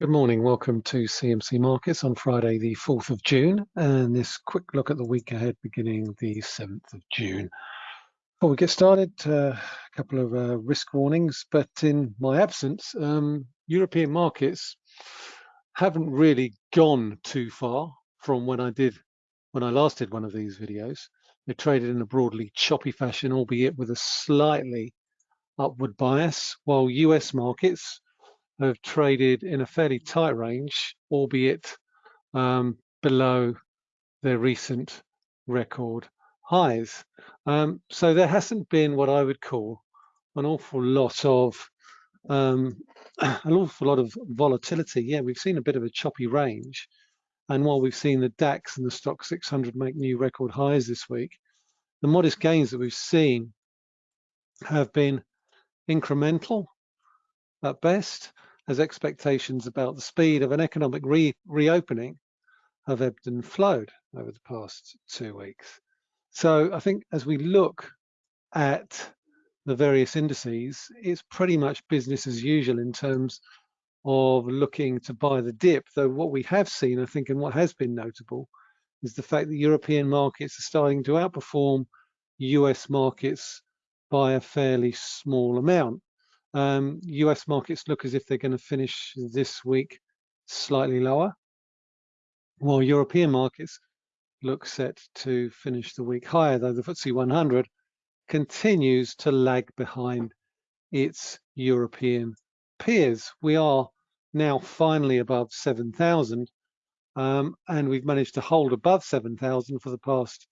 Good morning. Welcome to CMC Markets on Friday, the 4th of June, and this quick look at the week ahead beginning the 7th of June. Before we get started, uh, a couple of uh, risk warnings, but in my absence, um, European markets haven't really gone too far from when I did, when I last did one of these videos. They traded in a broadly choppy fashion, albeit with a slightly upward bias, while US markets have traded in a fairly tight range, albeit um, below their recent record highs. Um, so there hasn't been what I would call an awful lot of um, an awful lot of volatility. Yeah, we've seen a bit of a choppy range. And while we've seen the DAX and the Stoxx 600 make new record highs this week, the modest gains that we've seen have been incremental at best as expectations about the speed of an economic re reopening have ebbed and flowed over the past two weeks. So I think as we look at the various indices, it's pretty much business as usual in terms of looking to buy the dip. Though what we have seen, I think, and what has been notable is the fact that European markets are starting to outperform US markets by a fairly small amount. Um, US markets look as if they're going to finish this week slightly lower, while European markets look set to finish the week higher, though the FTSE 100 continues to lag behind its European peers. We are now finally above 7,000, um, and we've managed to hold above 7,000 for the past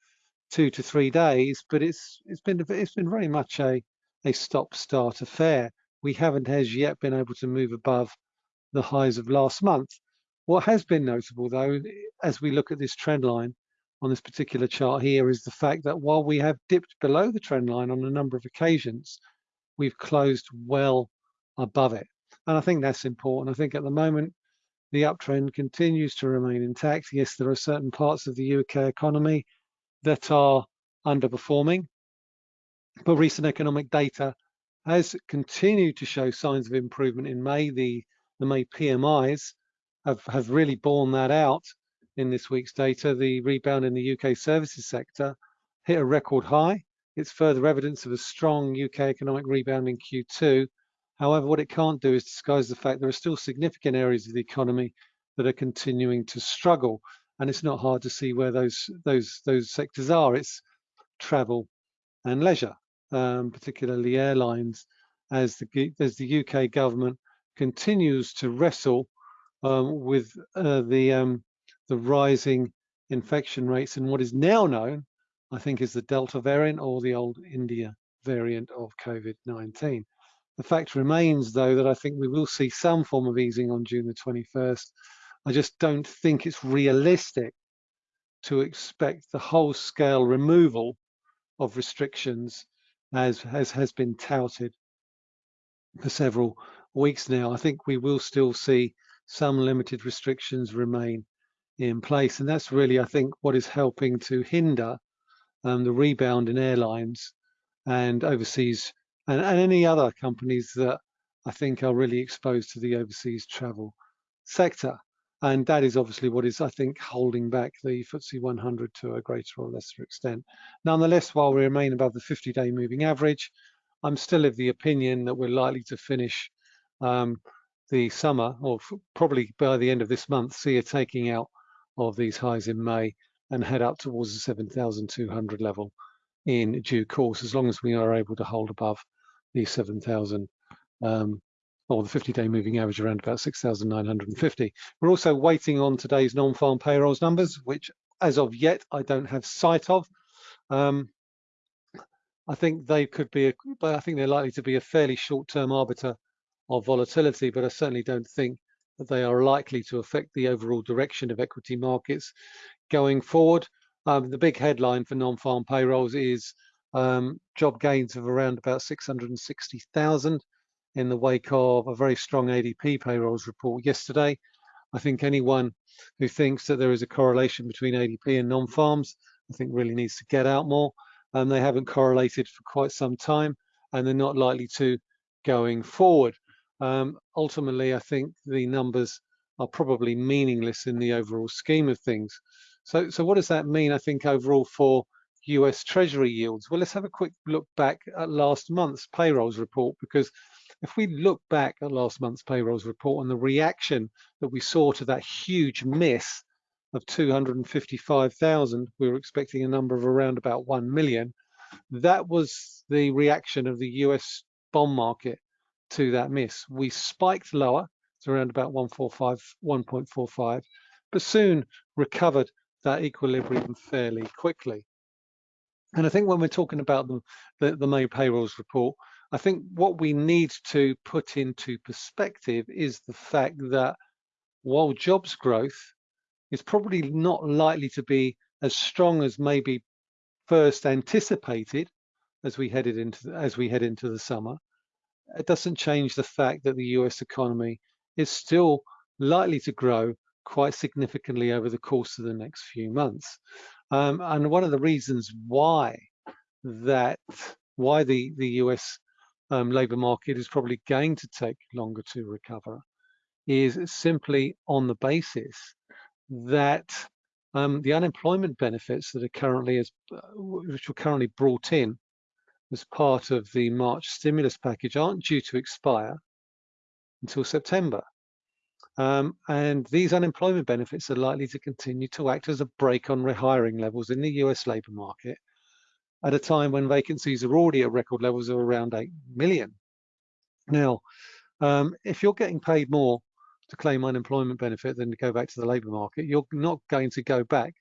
two to three days, but it's it's been it's been very much a a stop-start affair we haven't as yet been able to move above the highs of last month. What has been notable though, as we look at this trend line on this particular chart here, is the fact that while we have dipped below the trend line on a number of occasions, we've closed well above it. And I think that's important. I think at the moment, the uptrend continues to remain intact. Yes, there are certain parts of the UK economy that are underperforming, but recent economic data has continued to show signs of improvement in May. The, the May PMIs have, have really borne that out in this week's data. The rebound in the UK services sector hit a record high. It's further evidence of a strong UK economic rebound in Q2. However, what it can't do is disguise the fact there are still significant areas of the economy that are continuing to struggle. And it's not hard to see where those those those sectors are. It's travel and leisure um, particularly airlines, as the, as the UK government continues to wrestle um, with uh, the, um, the rising infection rates in what is now known, I think, is the Delta variant or the old India variant of COVID-19. The fact remains, though, that I think we will see some form of easing on June the 21st. I just don't think it's realistic to expect the whole scale removal of restrictions as has, has been touted for several weeks now. I think we will still see some limited restrictions remain in place. And that's really, I think, what is helping to hinder um, the rebound in airlines and overseas and, and any other companies that I think are really exposed to the overseas travel sector. And that is obviously what is, I think, holding back the FTSE 100 to a greater or lesser extent. Nonetheless, while we remain above the 50-day moving average, I'm still of the opinion that we're likely to finish um, the summer, or probably by the end of this month, see a taking out of these highs in May and head up towards the 7,200 level in due course, as long as we are able to hold above the 7,000 um, or the 50-day moving average around about 6,950. We're also waiting on today's non-farm payrolls numbers, which as of yet, I don't have sight of. Um, I think they could be, a, but I think they're likely to be a fairly short-term arbiter of volatility, but I certainly don't think that they are likely to affect the overall direction of equity markets going forward. Um, the big headline for non-farm payrolls is um, job gains of around about 660,000 in the wake of a very strong ADP payrolls report yesterday. I think anyone who thinks that there is a correlation between ADP and non-farms, I think really needs to get out more. And they haven't correlated for quite some time, and they're not likely to going forward. Um, ultimately, I think the numbers are probably meaningless in the overall scheme of things. So, so what does that mean, I think, overall for US Treasury yields? Well, let's have a quick look back at last month's payrolls report, because if we look back at last month's payrolls report and the reaction that we saw to that huge miss of 255,000, we were expecting a number of around about 1 million. That was the reaction of the US bond market to that miss. We spiked lower to around about 145, 1.45, but soon recovered that equilibrium fairly quickly. And I think when we're talking about the, the, the May payrolls report, I think what we need to put into perspective is the fact that while jobs growth is probably not likely to be as strong as maybe first anticipated as we headed into as we head into the summer, it doesn't change the fact that the US economy is still likely to grow quite significantly over the course of the next few months. Um, and one of the reasons why that why the the US um, labour market is probably going to take longer to recover is simply on the basis that um, the unemployment benefits that are currently as uh, which were currently brought in as part of the March stimulus package aren't due to expire until September. Um, and these unemployment benefits are likely to continue to act as a brake on rehiring levels in the US labour market at a time when vacancies are already at record levels of around 8 million. Now, um, if you're getting paid more to claim unemployment benefit than to go back to the labour market, you're not going to go back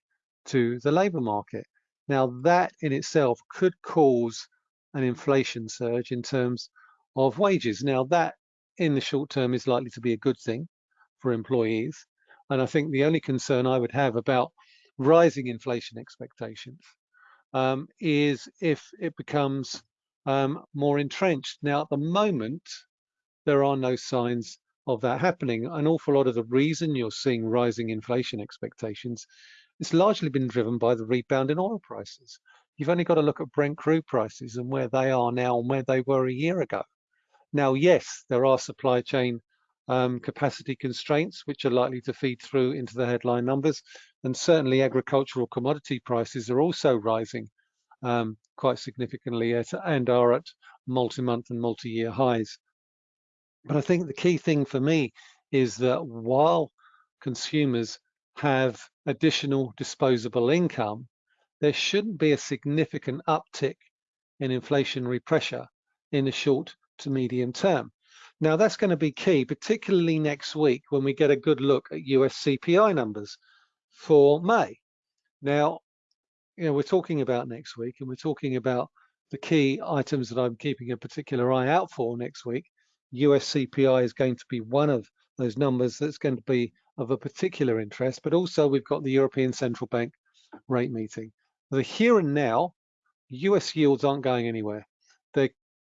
to the labour market. Now, that in itself could cause an inflation surge in terms of wages. Now, that in the short term is likely to be a good thing for employees. And I think the only concern I would have about rising inflation expectations um, is if it becomes um, more entrenched. Now, at the moment, there are no signs of that happening. An awful lot of the reason you're seeing rising inflation expectations it's largely been driven by the rebound in oil prices. You've only got to look at Brent crude prices and where they are now and where they were a year ago. Now, yes, there are supply chain um, capacity constraints, which are likely to feed through into the headline numbers. And certainly agricultural commodity prices are also rising um, quite significantly at, and are at multi-month and multi-year highs. But I think the key thing for me is that while consumers have additional disposable income, there shouldn't be a significant uptick in inflationary pressure in the short to medium term. Now that's going to be key, particularly next week when we get a good look at US CPI numbers for May. Now, you know, we're talking about next week and we're talking about the key items that I'm keeping a particular eye out for next week. US CPI is going to be one of those numbers that's going to be of a particular interest, but also we've got the European Central Bank rate meeting. The here and now, US yields aren't going anywhere. They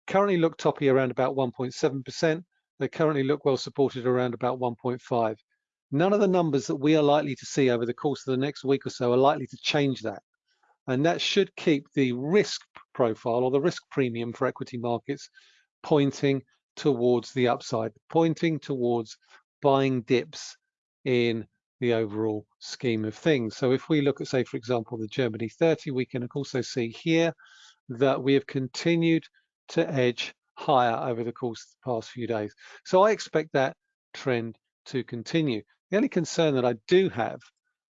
currently look toppy around about 1.7%. They currently look well supported around about 1.5. None of the numbers that we are likely to see over the course of the next week or so are likely to change that. And that should keep the risk profile or the risk premium for equity markets pointing towards the upside, pointing towards buying dips in the overall scheme of things. So if we look at, say, for example, the Germany 30, we can also see here that we have continued to edge higher over the course of the past few days. So I expect that trend to continue. The only concern that I do have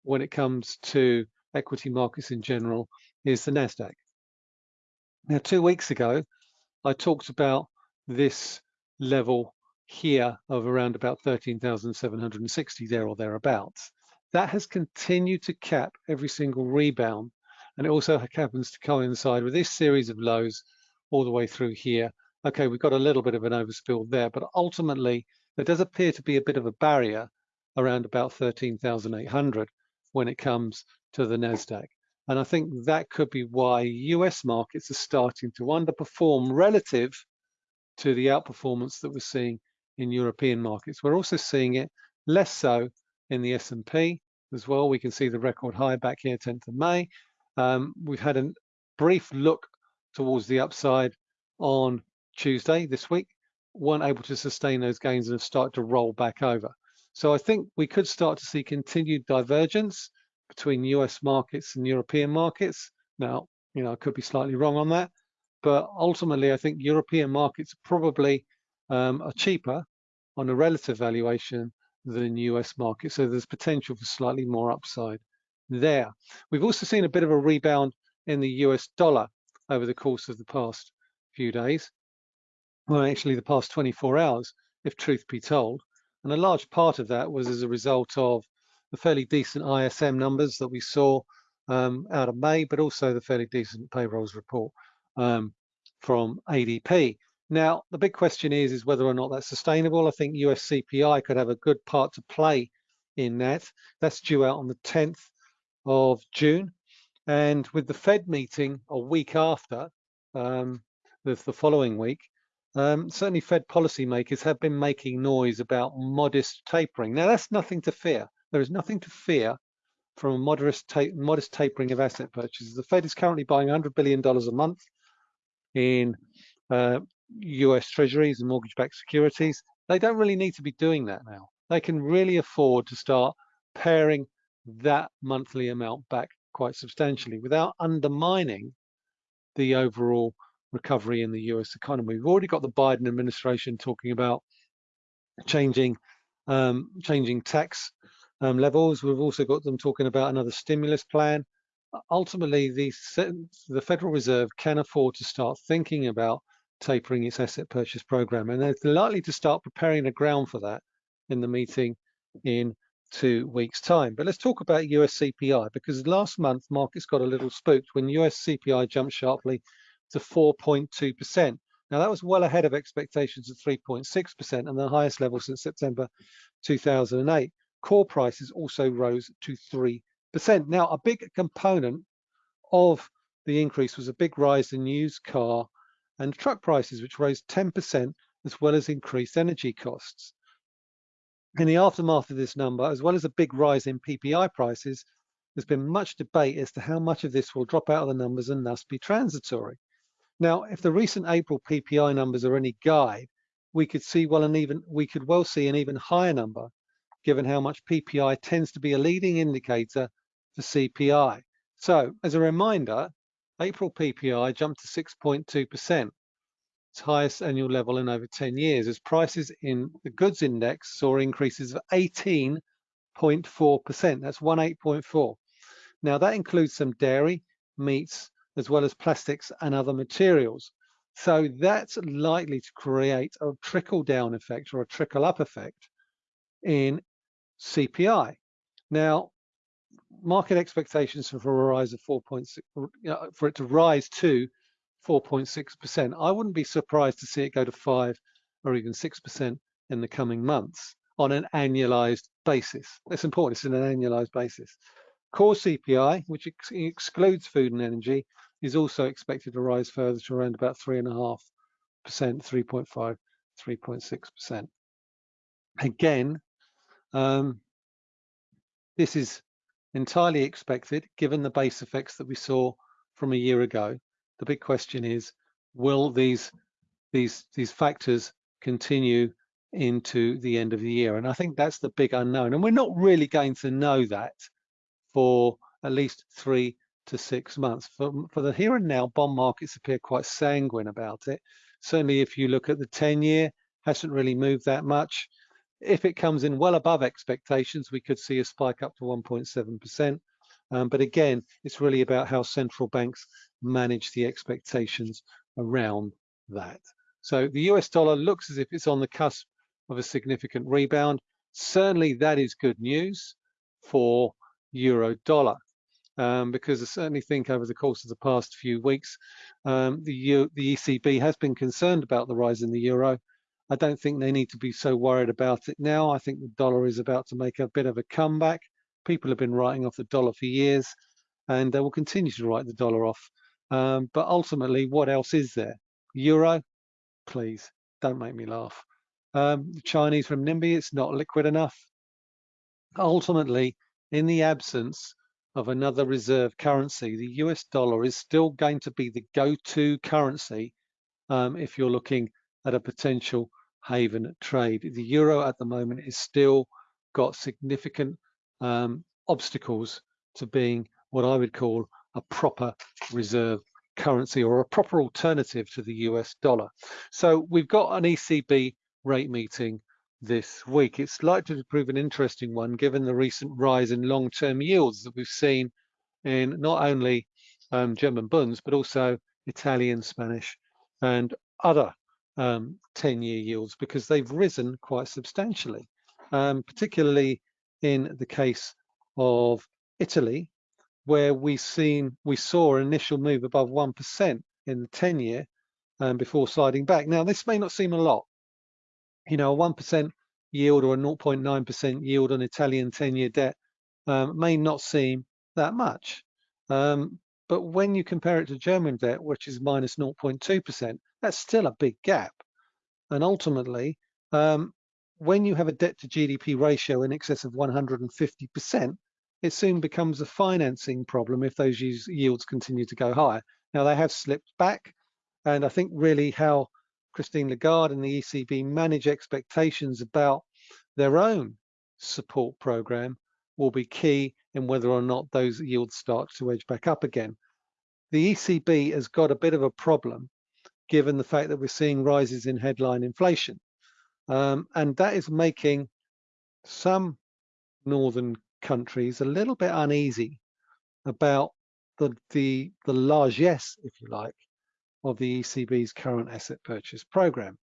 when it comes to equity markets in general is the NASDAQ. Now, two weeks ago, I talked about this level here of around about 13,760 there or thereabouts. That has continued to cap every single rebound. And it also happens to coincide with this series of lows all the way through here. Okay, we've got a little bit of an overspill there, but ultimately there does appear to be a bit of a barrier around about 13,800 when it comes to the NASDAQ. And I think that could be why US markets are starting to underperform relative to the outperformance that we're seeing in European markets. We're also seeing it less so in the S&P as well. We can see the record high back here, 10th of May. Um, we've had a brief look towards the upside on Tuesday this week, weren't able to sustain those gains and have started to roll back over. So I think we could start to see continued divergence between US markets and European markets. Now, you know, I could be slightly wrong on that, but ultimately I think European markets probably um, are cheaper on a relative valuation than US markets. So there's potential for slightly more upside there. We've also seen a bit of a rebound in the US dollar over the course of the past few days. Well, actually the past 24 hours, if truth be told. And a large part of that was as a result of the fairly decent ISM numbers that we saw um, out of May, but also the fairly decent payrolls report um, from ADP. Now, the big question is, is whether or not that's sustainable. I think US CPI could have a good part to play in that. That's due out on the 10th of June. And with the Fed meeting a week after, um, the, the following week, um, certainly Fed policymakers have been making noise about modest tapering. Now, that's nothing to fear. There is nothing to fear from a modest, ta modest tapering of asset purchases. The Fed is currently buying $100 billion a month in uh, US treasuries and mortgage-backed securities. They don't really need to be doing that now. They can really afford to start paring that monthly amount back quite substantially without undermining the overall recovery in the US economy. We've already got the Biden administration talking about changing um, changing tax um, levels. We've also got them talking about another stimulus plan. Ultimately, the, the Federal Reserve can afford to start thinking about tapering its asset purchase program, and they're likely to start preparing the ground for that in the meeting in two weeks' time. But let's talk about US CPI because last month markets got a little spooked when US CPI jumped sharply to 4.2%. Now that was well ahead of expectations of 3.6% and the highest level since September 2008. Core prices also rose to 3%. Now a big component of the increase was a big rise in used car and truck prices, which rose 10%, as well as increased energy costs. In the aftermath of this number, as well as a big rise in PPI prices, there's been much debate as to how much of this will drop out of the numbers and thus be transitory. Now, if the recent April PPI numbers are any guide, we could see well an even we could well see an even higher number, given how much PPI tends to be a leading indicator for CPI. So, as a reminder, April PPI jumped to 6.2% its highest annual level in over 10 years as prices in the goods index saw increases of 18.4%. That's 18.4. Now that includes some dairy, meats, as well as plastics and other materials. So that's likely to create a trickle down effect or a trickle up effect in CPI. Now, market expectations for a rise of 4.6, uh, for it to rise to 4.6%. I wouldn't be surprised to see it go to 5 or even 6% in the coming months on an annualized basis. That's important, it's an annualized basis. Core CPI, which ex excludes food and energy, is also expected to rise further to around about 3.5%, 3.5, 3.6%. Again, um, this is entirely expected given the base effects that we saw from a year ago the big question is, will these these these factors continue into the end of the year? And I think that's the big unknown. And we're not really going to know that for at least three to six months. For, for the here and now, bond markets appear quite sanguine about it. Certainly, if you look at the 10 year, hasn't really moved that much. If it comes in well above expectations, we could see a spike up to 1.7%. Um, but again, it's really about how central banks manage the expectations around that. So the US dollar looks as if it's on the cusp of a significant rebound. Certainly that is good news for euro dollar. Um, because I certainly think over the course of the past few weeks, um, the, U the ECB has been concerned about the rise in the euro. I don't think they need to be so worried about it now. I think the dollar is about to make a bit of a comeback. People have been writing off the dollar for years, and they will continue to write the dollar off um, but ultimately, what else is there? Euro, please, don't make me laugh. Um, Chinese renminbi, it's not liquid enough. Ultimately, in the absence of another reserve currency, the US dollar is still going to be the go-to currency um, if you're looking at a potential haven trade. The euro at the moment is still got significant um, obstacles to being what I would call a proper reserve currency or a proper alternative to the US dollar. So we've got an ECB rate meeting this week. It's likely to prove an interesting one given the recent rise in long-term yields that we've seen in not only um, German bunds, but also Italian, Spanish, and other 10-year um, yields because they've risen quite substantially, um, particularly in the case of Italy, where we seen we saw an initial move above 1% in the 10-year um, before sliding back. Now, this may not seem a lot. You know, a 1% yield or a 0.9% yield on Italian 10-year debt um, may not seem that much. Um, but when you compare it to German debt, which is minus 0.2%, that's still a big gap. And ultimately, um, when you have a debt to GDP ratio in excess of 150%, it soon becomes a financing problem if those yields continue to go higher. Now they have slipped back, and I think really how Christine Lagarde and the ECB manage expectations about their own support program will be key in whether or not those yields start to edge back up again. The ECB has got a bit of a problem given the fact that we're seeing rises in headline inflation. Um, and that is making some northern countries a little bit uneasy about the, the, the largesse, if you like, of the ECB's current asset purchase program.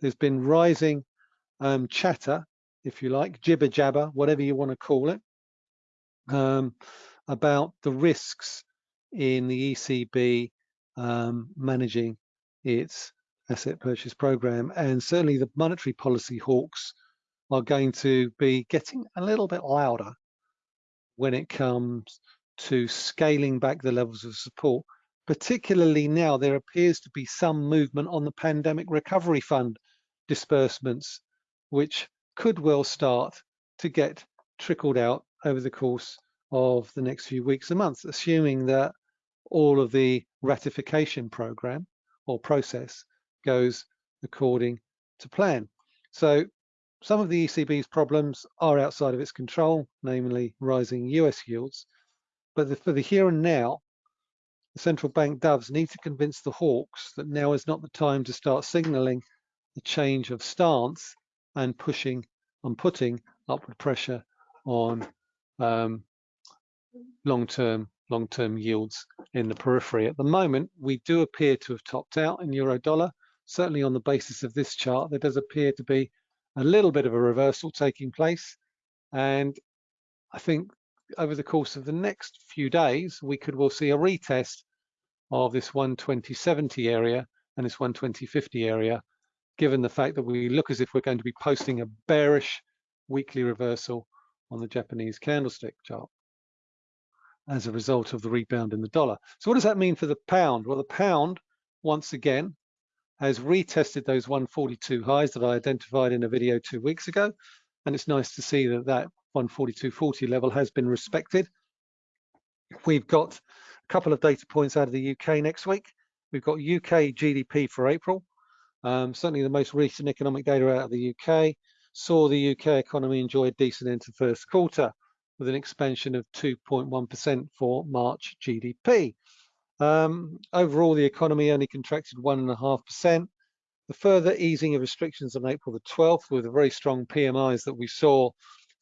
There's been rising um, chatter, if you like, jibber jabber, whatever you want to call it, um, about the risks in the ECB um, managing its asset purchase program. And certainly the monetary policy hawks are going to be getting a little bit louder when it comes to scaling back the levels of support. Particularly now, there appears to be some movement on the Pandemic Recovery Fund disbursements, which could well start to get trickled out over the course of the next few weeks and months, assuming that all of the ratification program or process goes according to plan. So some of the ECB's problems are outside of its control, namely rising US yields. But the, for the here and now, the central bank doves need to convince the hawks that now is not the time to start signaling a change of stance and pushing and putting upward pressure on um, long-term long-term yields in the periphery. At the moment, we do appear to have topped out in euro dollar. Certainly on the basis of this chart, there does appear to be a little bit of a reversal taking place. And I think over the course of the next few days, we could well see a retest of this 120.70 area and this 120.50 area, given the fact that we look as if we're going to be posting a bearish weekly reversal on the Japanese candlestick chart as a result of the rebound in the dollar. So what does that mean for the pound? Well, the pound, once again, has retested those 142 highs that I identified in a video two weeks ago. And it's nice to see that that 142.40 level has been respected. We've got a couple of data points out of the UK next week. We've got UK GDP for April. Um, certainly the most recent economic data out of the UK saw the UK economy enjoy a decent end to first quarter with an expansion of 2.1% for March GDP. Um, overall, the economy only contracted 1.5%. The further easing of restrictions on April the 12th with the very strong PMIs that we saw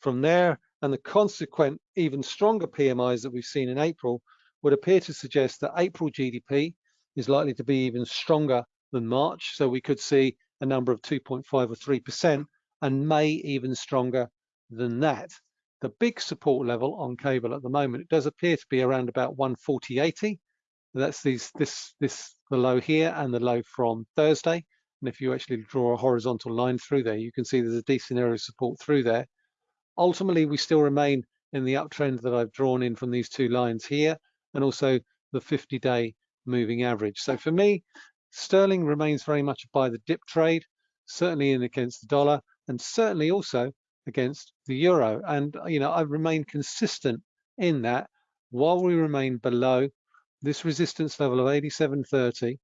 from there and the consequent even stronger PMIs that we've seen in April would appear to suggest that April GDP is likely to be even stronger than March. So we could see a number of 2.5 or 3% and May even stronger than that. The big support level on cable at the moment, it does appear to be around about 140.80. That's these, this, this, the low here and the low from Thursday. And if you actually draw a horizontal line through there, you can see there's a decent area of support through there. Ultimately, we still remain in the uptrend that I've drawn in from these two lines here, and also the 50-day moving average. So for me, sterling remains very much buy the dip trade, certainly in against the dollar, and certainly also against the euro. And, you know, I've remained consistent in that while we remain below this resistance level of 87.30,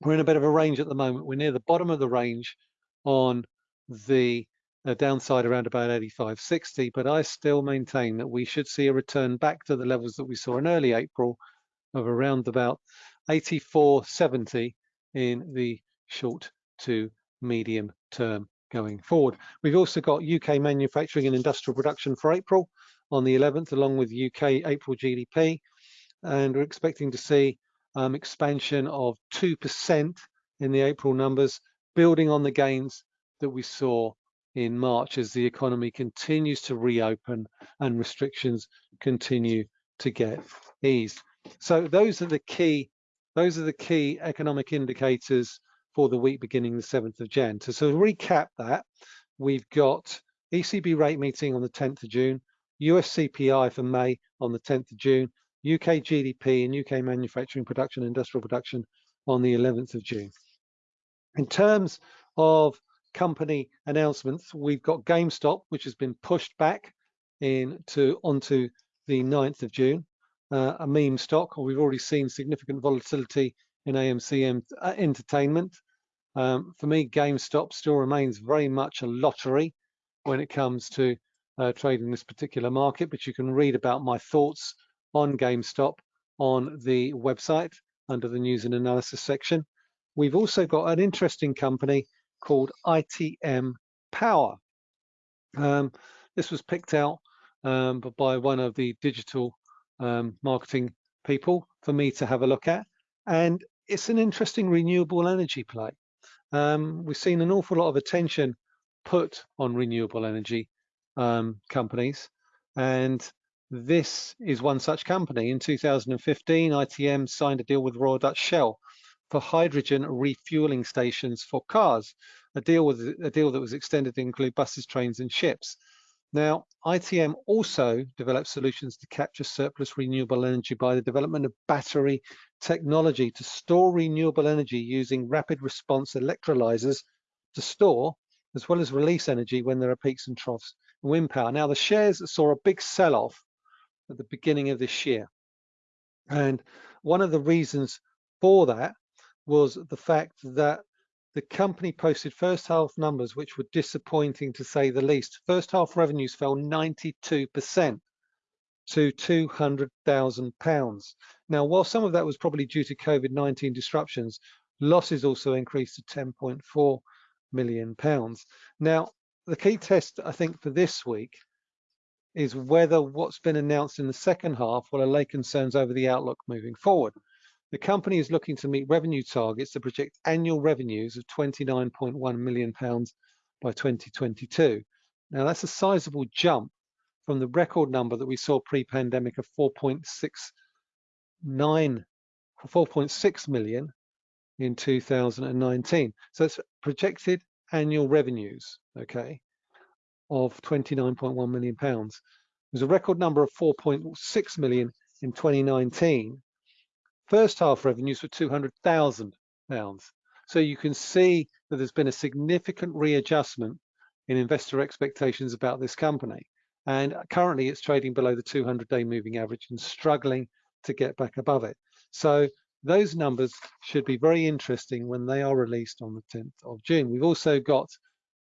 we're in a bit of a range at the moment. We're near the bottom of the range on the a downside around about 85.60, but I still maintain that we should see a return back to the levels that we saw in early April of around about 84.70 in the short to medium term going forward. We've also got UK manufacturing and industrial production for April on the 11th, along with UK April GDP, and we're expecting to see um, expansion of 2% in the April numbers, building on the gains that we saw in March as the economy continues to reopen and restrictions continue to get eased. So those are the key those are the key economic indicators for the week beginning the 7th of Jan. So, so to recap that, we've got ECB rate meeting on the 10th of June, US CPI for May on the 10th of June, UK GDP and UK manufacturing production, industrial production on the 11th of June. In terms of company announcements, we've got GameStop, which has been pushed back into onto the 9th of June, uh, a meme stock. or We've already seen significant volatility in AMC uh, Entertainment. Um, for me, GameStop still remains very much a lottery when it comes to uh, trading this particular market, but you can read about my thoughts on GameStop on the website under the news and analysis section. We've also got an interesting company called ITM Power. Um, this was picked out um, by one of the digital um, marketing people for me to have a look at. And it's an interesting renewable energy play. Um, we've seen an awful lot of attention put on renewable energy um, companies. And this is one such company. In 2015, ITM signed a deal with Royal Dutch Shell for hydrogen refueling stations for cars, a deal with a deal that was extended to include buses, trains, and ships. Now, ITM also developed solutions to capture surplus renewable energy by the development of battery technology to store renewable energy using rapid response electrolyzers to store as well as release energy when there are peaks and troughs in wind power. Now, the shares saw a big sell-off at the beginning of this year. And one of the reasons for that was the fact that the company posted first half numbers which were disappointing to say the least. First half revenues fell 92% to 200,000 pounds. Now, while some of that was probably due to COVID-19 disruptions, losses also increased to 10.4 million pounds. Now, the key test, I think, for this week is whether what's been announced in the second half will allay concerns over the outlook moving forward. The company is looking to meet revenue targets to project annual revenues of 29.1 million pounds by 2022. Now that's a sizable jump from the record number that we saw pre-pandemic of 4.69 4.6 million in 2019. So it's projected annual revenues, okay, of 29.1 million pounds. There's a record number of 4.6 million in 2019. First half revenues were 200,000 pounds. So you can see that there's been a significant readjustment in investor expectations about this company. And currently it's trading below the 200-day moving average and struggling to get back above it. So those numbers should be very interesting when they are released on the 10th of June. We've also got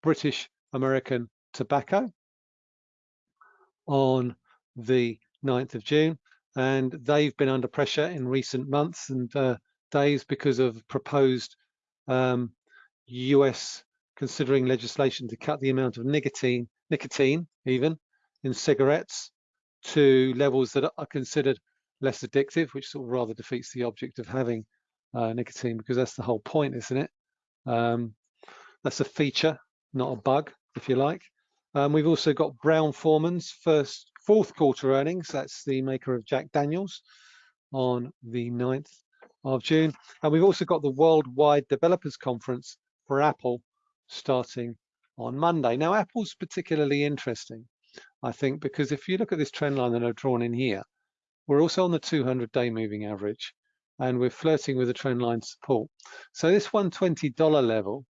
British American Tobacco on the 9th of June, and they've been under pressure in recent months and uh, days because of proposed um, US considering legislation to cut the amount of nicotine, nicotine even in cigarettes to levels that are considered less addictive, which sort of rather defeats the object of having uh, nicotine because that's the whole point, isn't it? Um, that's a feature, not a bug, if you like. Um, we've also got Brown Forman's first fourth quarter earnings. That's the maker of Jack Daniels on the 9th of June. And we've also got the Worldwide Developers Conference for Apple starting on Monday. Now, Apple's particularly interesting, I think, because if you look at this trend line that I've drawn in here, we're also on the 200-day moving average, and we're flirting with a trend line support. So this $120 level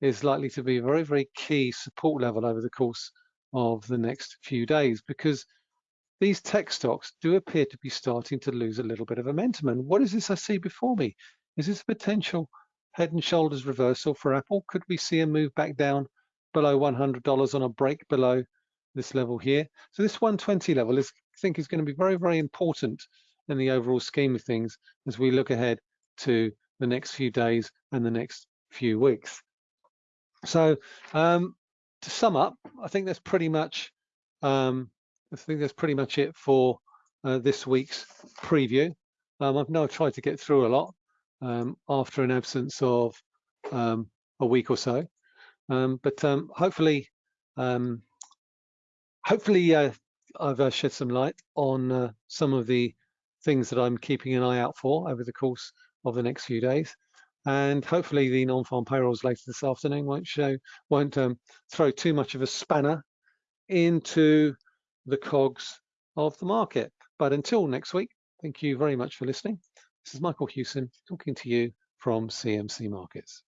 is likely to be a very, very key support level over the course of the next few days because these tech stocks do appear to be starting to lose a little bit of momentum. And what is this I see before me? Is this a potential head and shoulders reversal for Apple? Could we see a move back down below $100 on a break below this level here. So this 120 level is, I think is going to be very, very important in the overall scheme of things as we look ahead to the next few days and the next few weeks. So um, to sum up, I think that's pretty much um, I think that's pretty much it for uh, this week's preview. Um, I've now tried to get through a lot um, after an absence of um, a week or so, um, but um, hopefully, hopefully uh, I've uh, shed some light on uh, some of the things that I'm keeping an eye out for over the course of the next few days. And hopefully the non-farm payrolls later this afternoon won't show, won't um, throw too much of a spanner into the cogs of the market. But until next week, thank you very much for listening. This is Michael Hewson talking to you from CMC Markets.